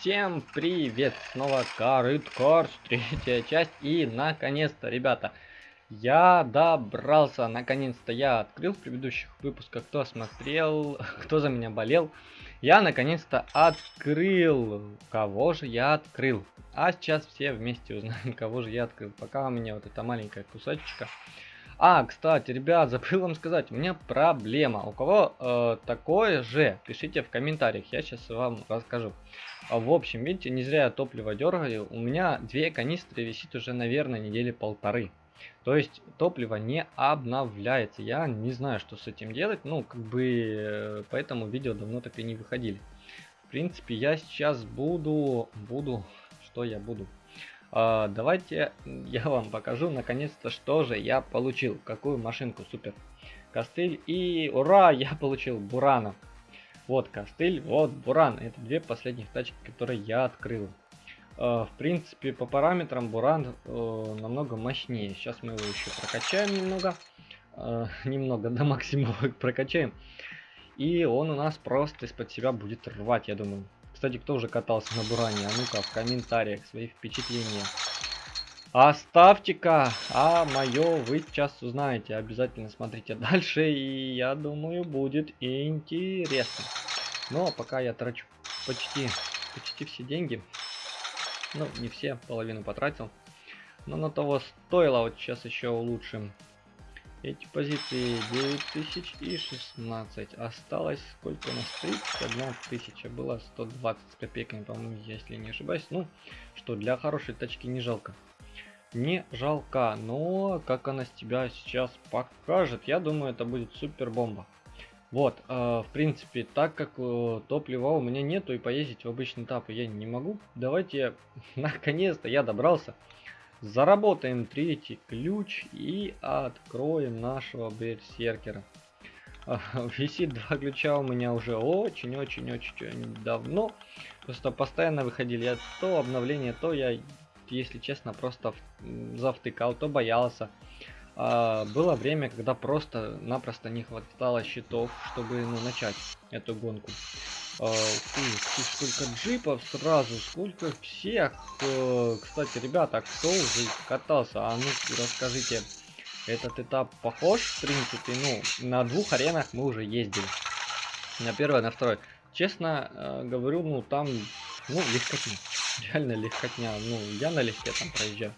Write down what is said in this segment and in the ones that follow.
Всем привет! Снова Карыт третья часть. И наконец-то, ребята, я добрался. Наконец-то я открыл в предыдущих выпусках, кто смотрел, кто за меня болел. Я наконец-то открыл. Кого же я открыл? А сейчас все вместе узнаем, кого же я открыл. Пока у меня вот эта маленькая кусочка. А, кстати, ребят, забыл вам сказать, у меня проблема. У кого э, такое же, пишите в комментариях, я сейчас вам расскажу. А, в общем, видите, не зря я топливо дергаю. У меня две канистры висит уже, наверное, недели полторы. То есть топливо не обновляется. Я не знаю, что с этим делать. Ну, как бы, э, поэтому видео давно так и не выходили. В принципе, я сейчас буду, буду, что я буду? А, давайте я вам покажу наконец-то, что же я получил. Какую машинку, супер. Костыль и ура, я получил Бурана. Вот костыль, вот Буран. Это две последних тачки, которые я открыл. А, в принципе, по параметрам Буран э, намного мощнее. Сейчас мы его еще прокачаем немного. Э, немного до максимума прокачаем. И он у нас просто из-под себя будет рвать, я думаю. Кстати, кто уже катался на Буране? А ну-ка в комментариях свои впечатления. Оставьте-ка, а мое вы сейчас узнаете. Обязательно смотрите дальше, и я думаю, будет интересно. Но пока я трачу почти, почти все деньги. Ну, не все, половину потратил. Но на того стоило. Вот сейчас еще улучшим эти позиции 9000 и 16. Осталось сколько у нас? 31 тысяча. Было 120 с копейками, по-моему, если не ошибаюсь. Ну, что для хорошей тачки не жалко. Не жалко, но как она с тебя сейчас покажет, я думаю, это будет супер бомба. Вот, э, в принципе, так как э, топлива у меня нету и поездить в обычный этап я не могу, давайте, наконец-то я добрался Заработаем третий ключ и откроем нашего берсеркера. Висит два ключа у меня уже очень-очень-очень давно. Просто постоянно выходили то обновление, то я, если честно, просто завтыкал, то боялся. А, было время, когда просто-напросто не хватало щитов, чтобы ну, начать эту гонку. А, ты, сколько джипов сразу, сколько всех. Э, кстати, ребята, кто уже катался? А ну расскажите, этот этап похож, в принципе, ну, на двух аренах мы уже ездили. На первой, на второй. Честно э, говорю, ну, там, ну, легкотня. Реально легкотня. Ну, я налегке там проезжаю.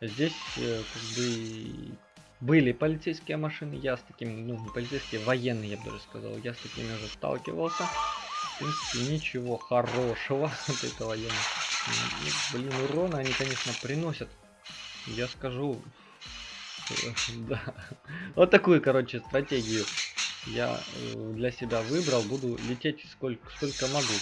Здесь, э, как бы, были полицейские машины, я с такими, ну, не полицейские, военные, я бы даже сказал, я с такими уже сталкивался. В принципе, ничего хорошего от этого я не... Блин, урона они, конечно, приносят. Я скажу... Да. Вот такую, короче, стратегию я э, для себя выбрал. Буду лететь сколько, сколько могу.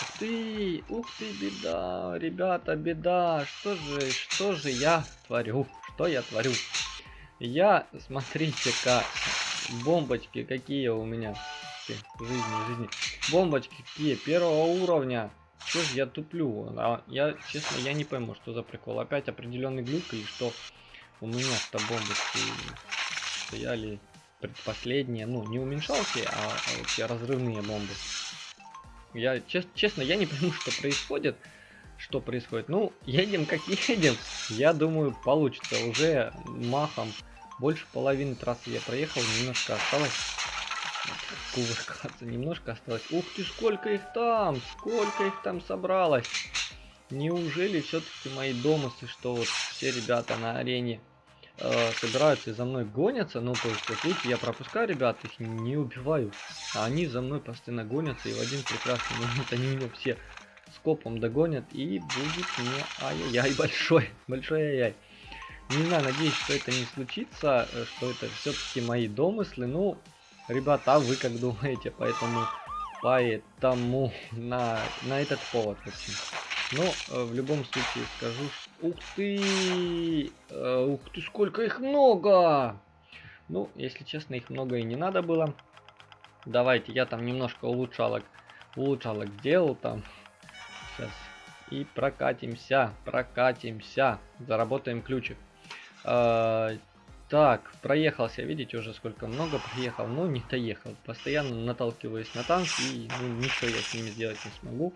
Ух ты, ух ты, беда, ребята, беда. Что же, что же я творю? Что я творю? Я, смотрите-ка, бомбочки какие у меня жизни, жизни. Бомбочки какие, первого уровня. Что ж я туплю? А, я, честно, я не пойму, что за прикол. Опять определенный глюк и что у меня-то бомбочки стояли предпоследние. Ну, не уменьшалки, а, а разрывные бомбы. Я, чест, честно, я не пойму, что происходит. Что происходит? Ну, едем как едем. Я думаю, получится. Уже махом больше половины трассы я проехал, немножко осталось кувыркаться. Немножко осталось. Ух ты, сколько их там! Сколько их там собралось! Неужели все-таки мои домыслы, что вот все ребята на арене э, собираются и за мной гонятся? Ну, то есть, вот видите, я пропускаю ребят, их не убиваю. А они за мной постоянно гонятся, и в один прекрасный момент они меня все скопом догонят, и будет мне ай-яй-яй большой, большой ай-яй. Не знаю, надеюсь, что это не случится, э, что это все-таки мои домыслы. Ну, Ребята, а вы как думаете? Поэтому, поэтому на, на этот повод, в общем. Но э, в любом случае скажу, ух ты, э, ух ты, сколько их много! Ну, если честно, их много и не надо было. Давайте, я там немножко улучшалок, улучшалок делал там. Сейчас. И прокатимся, прокатимся, заработаем ключик. Э, так, проехался, видите, уже сколько много проехал, но не доехал. Постоянно наталкиваюсь на танк и ну, ничего я с ними сделать не смогу.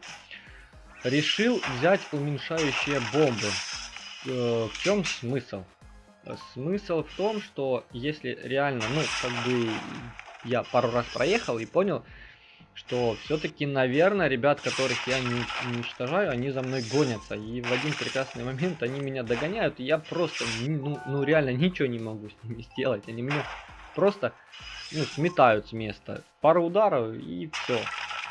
Решил взять уменьшающие бомбы. Э, в чем смысл? Смысл в том, что если реально, ну, как бы я пару раз проехал и понял, что все-таки, наверное, ребят, которых я не уничтожаю, они за мной гонятся. И в один прекрасный момент они меня догоняют, и я просто, ну, ну реально ничего не могу с ними сделать. Они меня просто, ну, сметают с места. Пару ударов и все.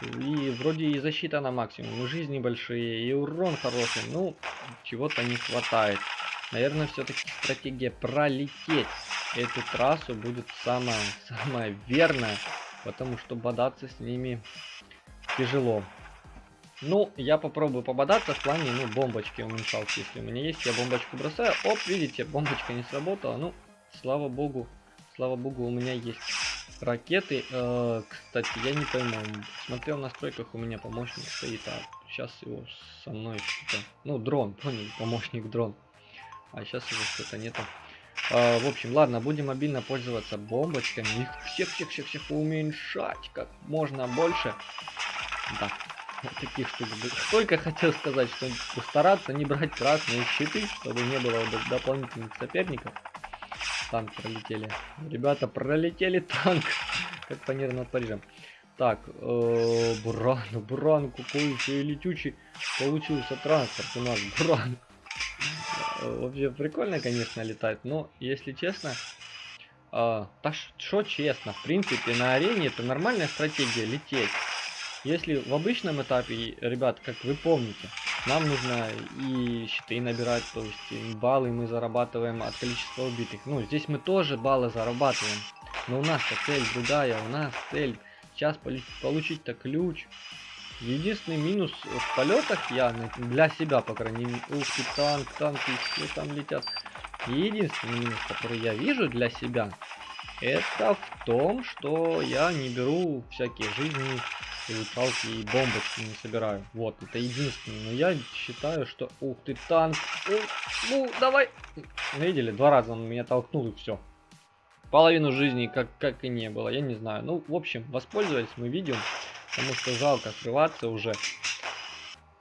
И вроде и защита на максимум, и жизни большие, и урон хороший. Ну, чего-то не хватает. Наверное, все-таки стратегия пролететь эту трассу будет самая, самая верная потому что бодаться с ними тяжело. Ну, я попробую пободаться в плане, ну, бомбочки уменьшалки, если у меня есть, я бомбочку бросаю, оп, видите, бомбочка не сработала, ну, слава богу, слава богу, у меня есть ракеты, э, кстати, я не пойму, смотрел в настройках, у меня помощник стоит, а сейчас его со мной ну, дрон, понял, помощник дрон, а сейчас его что-то нету. А, в общем, ладно, будем мобильно пользоваться бомбочками. Их всех-всех-всех-всех уменьшать как можно больше. Да, вот таких штук. Только хотел сказать, что стараться не брать красные щиты, чтобы не было дополнительных соперников. Танк пролетели. Ребята, пролетели танк. Как фанера над Парижем. Так, э, Буран, Буран, какой еще летючий получился транспорт у нас, Буран. Вообще прикольно, конечно, летать, но, если честно, э, так что честно, в принципе, на арене это нормальная стратегия лететь. Если в обычном этапе, ребят, как вы помните, нам нужно и щиты набирать, то есть баллы мы зарабатываем от количества убитых. Ну, здесь мы тоже баллы зарабатываем, но у нас-то цель другая, у нас цель сейчас получить-то ключ, Единственный минус в полетах я, для себя, по крайней мере, ух ты, танк, танки, все там летят. Единственный минус, который я вижу для себя, это в том, что я не беру всякие жизни, улучшалки и бомбочки не собираю. Вот, это единственное. Но я считаю, что... Ух ты, танк! Ух, ну, давай! Видели, два раза он меня толкнул и все. Половину жизни как, как и не было, я не знаю. Ну, в общем, воспользовались мы видео. Потому что жалко срываться уже.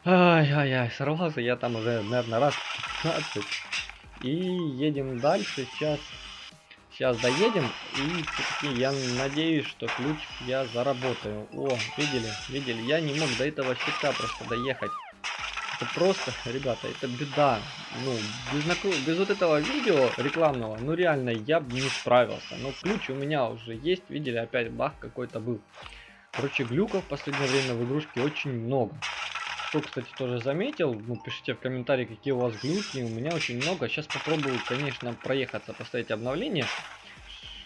Ай-яй-яй, сорвался я там уже, наверное, раз 15. И едем дальше. Сейчас, сейчас доедем. И я надеюсь, что ключ я заработаю. О, видели, видели, я не мог до этого щита просто доехать. Это просто, ребята, это беда. Ну, без, без вот этого видео рекламного, ну реально, я бы не справился. Но ключ у меня уже есть, видели, опять бах какой-то был. Короче, глюков в последнее время в игрушке очень много. Кто, кстати, тоже заметил, ну, пишите в комментарии, какие у вас глюки. У меня очень много. Сейчас попробую, конечно, проехаться, поставить обновление.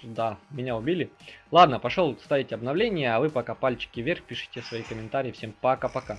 Да, меня убили. Ладно, пошел ставить обновление, а вы пока пальчики вверх, пишите свои комментарии. Всем пока-пока.